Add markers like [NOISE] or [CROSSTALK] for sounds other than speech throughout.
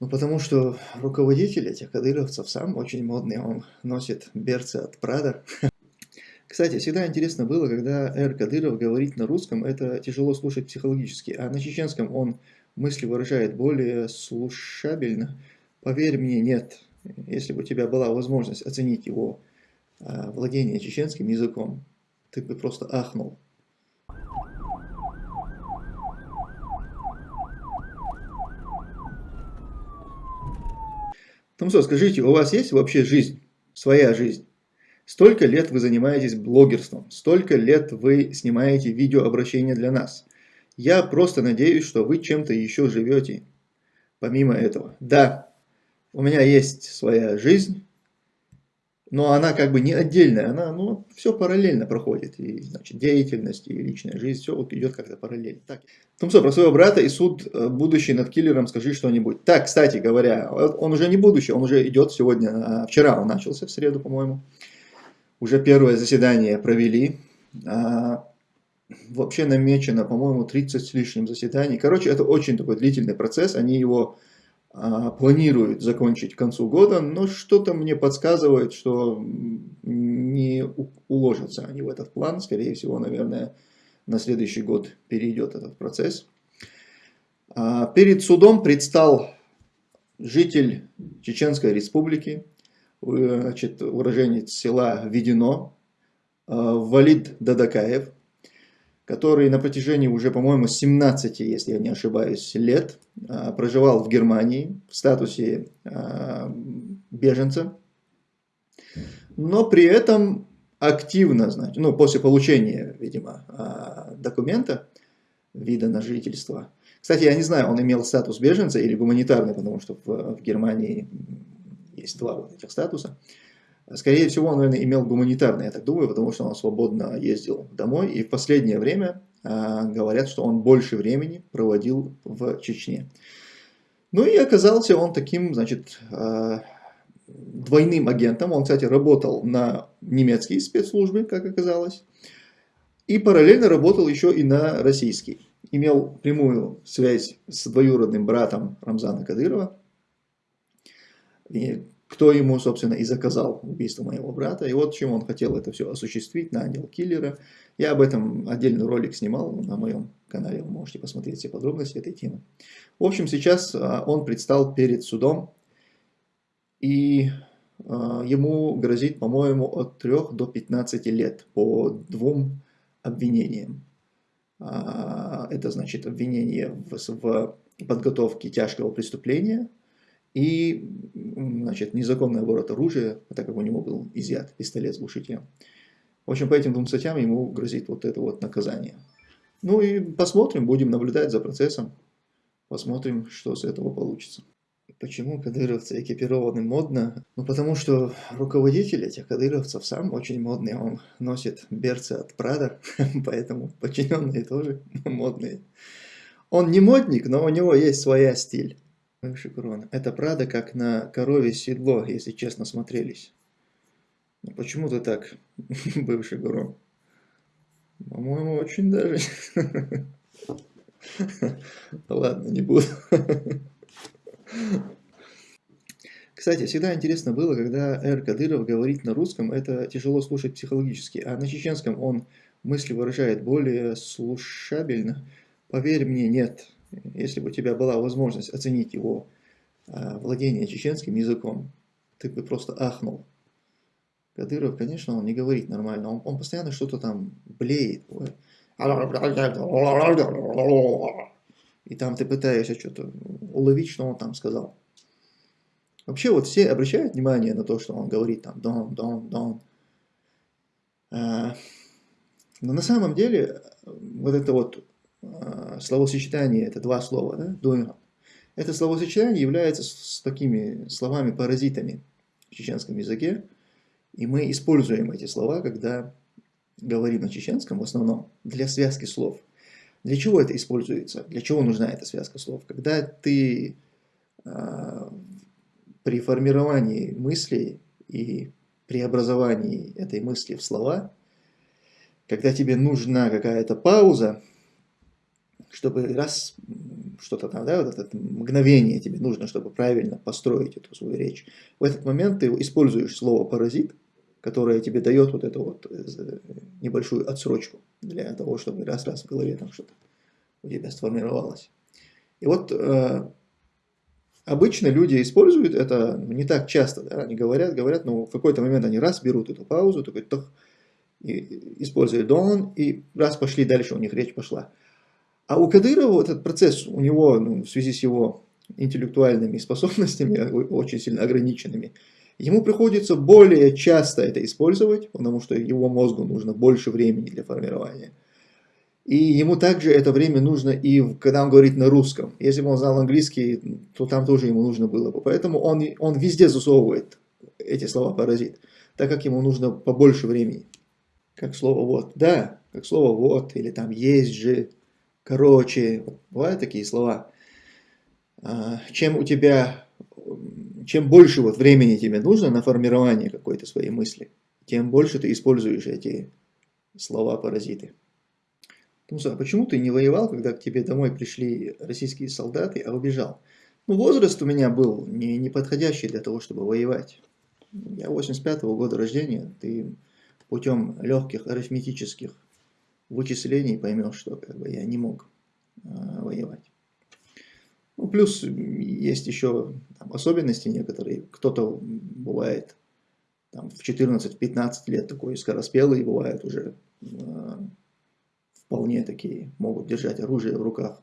Ну, потому что руководитель этих кадыровцев сам очень модный, он носит берцы от Прада. Кстати, всегда интересно было, когда Эр Кадыров говорит на русском, это тяжело слушать психологически, а на чеченском он мысли выражает более слушабельно. Поверь мне, нет. Если бы у тебя была возможность оценить его а, владение чеченским языком, ты бы просто ахнул. Ну что, скажите, у вас есть вообще жизнь, своя жизнь? Столько лет вы занимаетесь блогерством, столько лет вы снимаете видеообращения для нас. Я просто надеюсь, что вы чем-то еще живете, помимо этого. Да, у меня есть своя жизнь, но она как бы не отдельная, она ну, все параллельно проходит. И значит, деятельность, и личная жизнь, все вот идет как-то параллельно. Так. Ну что, про своего брата и суд э, будущий над киллером скажи что-нибудь. Так, кстати говоря, он уже не будущий, он уже идет сегодня, а вчера он начался, в среду, по-моему. Уже первое заседание провели. А, вообще намечено, по-моему, 30 с лишним заседаний. Короче, это очень такой длительный процесс, они его а, планируют закончить к концу года, но что-то мне подсказывает, что не уложатся они в этот план. Скорее всего, наверное, на следующий год перейдет этот процесс. А, перед судом предстал житель Чеченской республики, значит, уроженец села Ведено, а, Валид Дадакаев, который на протяжении уже, по-моему, 17, если я не ошибаюсь, лет а, проживал в Германии в статусе а, беженца, но при этом активно, значит, ну, после получения, видимо, а, документа, вида на жительство. Кстати, я не знаю, он имел статус беженца или гуманитарный, потому что в, в Германии есть два вот этих статуса. Скорее всего, он, наверное, имел гуманитарный, я так думаю, потому что он свободно ездил домой. И в последнее время э, говорят, что он больше времени проводил в Чечне. Ну и оказался он таким, значит, э, двойным агентом. Он, кстати, работал на немецкие спецслужбы, как оказалось. И параллельно работал еще и на российский. Имел прямую связь с двоюродным братом Рамзана Кадырова. И кто ему, собственно, и заказал убийство моего брата. И вот чем он хотел это все осуществить, нанял киллера. Я об этом отдельный ролик снимал на моем канале, вы можете посмотреть все подробности этой темы. В общем, сейчас а, он предстал перед судом, и а, ему грозит, по-моему, от 3 до 15 лет по двум обвинениям. А, это значит обвинение в подготовке тяжкого преступления, и значит, незаконный оборот оружия, так как у него был изъят пистолет с глушителем. В общем, по этим двум статьям ему грозит вот это вот наказание. Ну и посмотрим, будем наблюдать за процессом, посмотрим, что с этого получится. Почему кадыровцы экипированы модно? Ну потому что руководитель этих кадыровцев сам очень модный, он носит берцы от Прада, [LAUGHS] поэтому подчиненные тоже [LAUGHS] модные. Он не модник, но у него есть своя стиль. Бывший Гурон. Это правда, как на корове седло, если честно смотрелись. Ну, почему ты так, [LAUGHS] бывший Гурон? По-моему, очень даже. [LAUGHS] Ладно, не буду. Кстати, всегда интересно было, когда Эр Кадыров говорит на русском, это тяжело слушать психологически, а на чеченском он мысли выражает более слушабельно. Поверь мне, нет если бы у тебя была возможность оценить его а, владение чеченским языком, ты бы просто ахнул. Кадыров, конечно, он не говорит нормально, он, он постоянно что-то там блеет. И там ты пытаешься что-то уловить, что он там сказал. Вообще вот все обращают внимание на то, что он говорит там дон, дон, дон. А, но на самом деле вот это вот а, словосочетание, это два слова, да, дуэра. Это словосочетание является с такими словами-паразитами в чеченском языке, и мы используем эти слова, когда говорим на чеченском в основном, для связки слов. Для чего это используется? Для чего нужна эта связка слов? Когда ты э, при формировании мысли и преобразовании этой мысли в слова, когда тебе нужна какая-то пауза, чтобы раз что-то там, да, вот это мгновение тебе нужно, чтобы правильно построить эту свою речь. В этот момент ты используешь слово «паразит», которое тебе дает вот эту вот э, небольшую отсрочку для того, чтобы раз-раз в голове там что-то у тебя сформировалось. И вот э, обычно люди используют это не так часто, да, они говорят, говорят, но в какой-то момент они раз берут эту паузу, такой, тох, и дон, и раз пошли дальше, у них речь пошла. А у Кадырова этот процесс, у него ну, в связи с его интеллектуальными способностями, [LAUGHS] очень сильно ограниченными, ему приходится более часто это использовать, потому что его мозгу нужно больше времени для формирования. И ему также это время нужно и когда он говорит на русском. Если бы он знал английский, то там тоже ему нужно было бы. Поэтому он, он везде засовывает эти слова паразит, так как ему нужно побольше времени. Как слово вот, да, как слово вот, или там есть же, короче, бывают такие слова. А, чем у тебя, чем больше вот времени тебе нужно на формирование какой-то своей мысли, тем больше ты используешь эти слова-паразиты. Тумса, а почему ты не воевал, когда к тебе домой пришли российские солдаты, а убежал? Ну, возраст у меня был не, не подходящий для того, чтобы воевать. Я 85 -го года рождения, ты путем легких арифметических вычислений поймешь, что как бы, я не мог э, воевать. Ну, плюс есть еще там, особенности некоторые. Кто-то бывает там, в 14-15 лет такой скороспелый, бывает уже э, вполне такие, могут держать оружие в руках.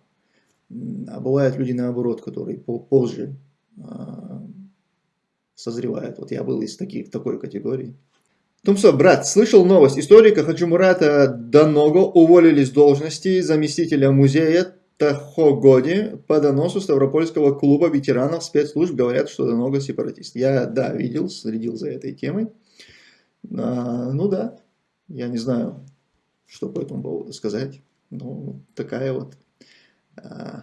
А бывают люди наоборот, которые позже э, созревают. Вот я был из таких, такой категории. Тумсо, брат, слышал новость. Историка Хаджимурата Даного уволили с должности заместителя музея Тахогоди по доносу Ставропольского клуба ветеранов спецслужб. Говорят, что Даного сепаратист. Я, да, видел, следил за этой темой. А, ну да, я не знаю, что по этому поводу сказать. Ну, такая вот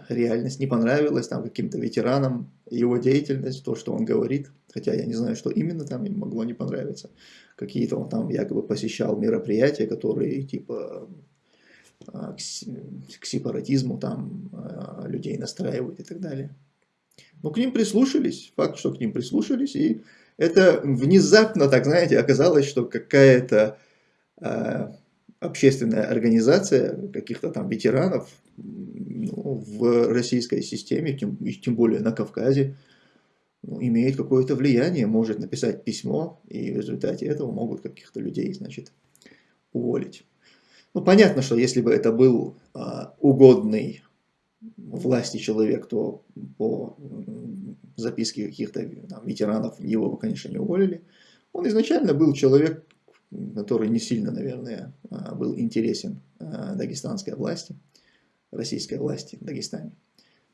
реальность не понравилась там каким-то ветеранам, его деятельность, то, что он говорит. Хотя я не знаю, что именно там им могло не понравиться. Какие-то он там якобы посещал мероприятия, которые типа а, к, к сепаратизму там а, людей настраивают и так далее. Но к ним прислушались, факт, что к ним прислушались, и это внезапно, так знаете, оказалось, что какая-то общественная организация каких-то там ветеранов ну, в российской системе, тем, тем более на Кавказе, ну, имеет какое-то влияние, может написать письмо, и в результате этого могут каких-то людей, значит, уволить. Ну, понятно, что если бы это был а, угодный власти человек, то по записке каких-то ветеранов его бы, конечно, не уволили. Он изначально был человек, который не сильно, наверное, а, был интересен а, дагестанской власти, российской власти в Дагестане.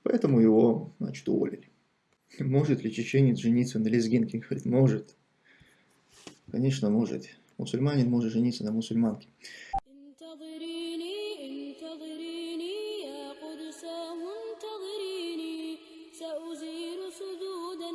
Поэтому его, значит, уволили. Может ли чеченец жениться на лезгинке? Говорит, может. Конечно, может. Мусульманин может жениться на мусульманке. سأزيل سدودا